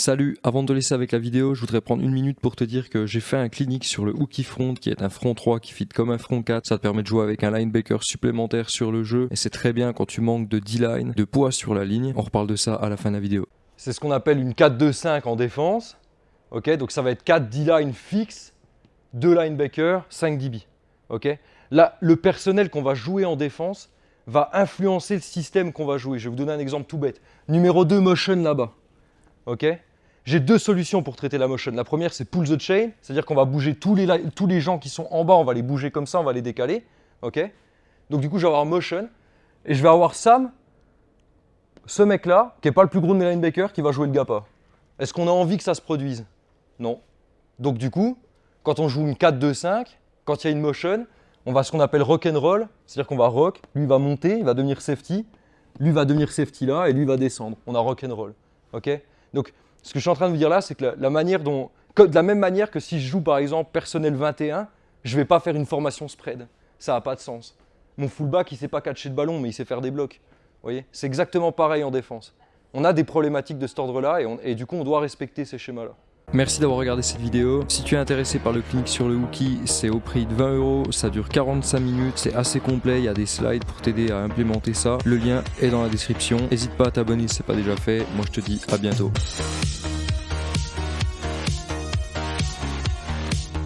Salut, avant de te laisser avec la vidéo, je voudrais prendre une minute pour te dire que j'ai fait un clinique sur le hooky front qui est un front 3 qui fit comme un front 4. Ça te permet de jouer avec un linebacker supplémentaire sur le jeu et c'est très bien quand tu manques de D-line, de poids sur la ligne. On reparle de ça à la fin de la vidéo. C'est ce qu'on appelle une 4-2-5 en défense. Ok, donc ça va être 4 D-line fixes, 2 linebackers, 5 DB. Ok, là le personnel qu'on va jouer en défense va influencer le système qu'on va jouer. Je vais vous donner un exemple tout bête. Numéro 2 motion là-bas. Ok? J'ai deux solutions pour traiter la motion. La première, c'est pull the chain, c'est-à-dire qu'on va bouger tous les, tous les gens qui sont en bas, on va les bouger comme ça, on va les décaler. ok? Donc du coup, je vais avoir motion et je vais avoir Sam, ce mec-là, qui n'est pas le plus gros de mes linebackers, qui va jouer le GAPA. Est-ce qu'on a envie que ça se produise? Non. Donc du coup, quand on joue une 4-2-5, quand il y a une motion, on va ce qu'on appelle rock and roll, c'est-à-dire qu'on va rock, lui va monter, il va devenir safety, lui va devenir safety là, et lui va descendre. On a rock and roll. ok? Donc ce que je suis en train de vous dire là, c'est que la, manière dont, de la même manière que si je joue par exemple personnel 21, je ne vais pas faire une formation spread. Ça n'a pas de sens. Mon fullback, il sait pas catcher de ballon, mais il sait faire des blocs. voyez? C'est exactement pareil en défense. On a des problématiques de cet ordre-là et du coup, on doit respecter ces schémas-là. Merci d'avoir regardé cette vidéo. Si tu es intéressé par le clinique sur le Wookie, c'est au prix de 20 euros. Ça dure 45 minutes. C'est assez complet. Il y a des slides pour t'aider à implémenter ça. Le lien est dans la description. N'hésite pas à t'abonner si ce n'est pas déjà fait. Moi, je te dis à bientôt.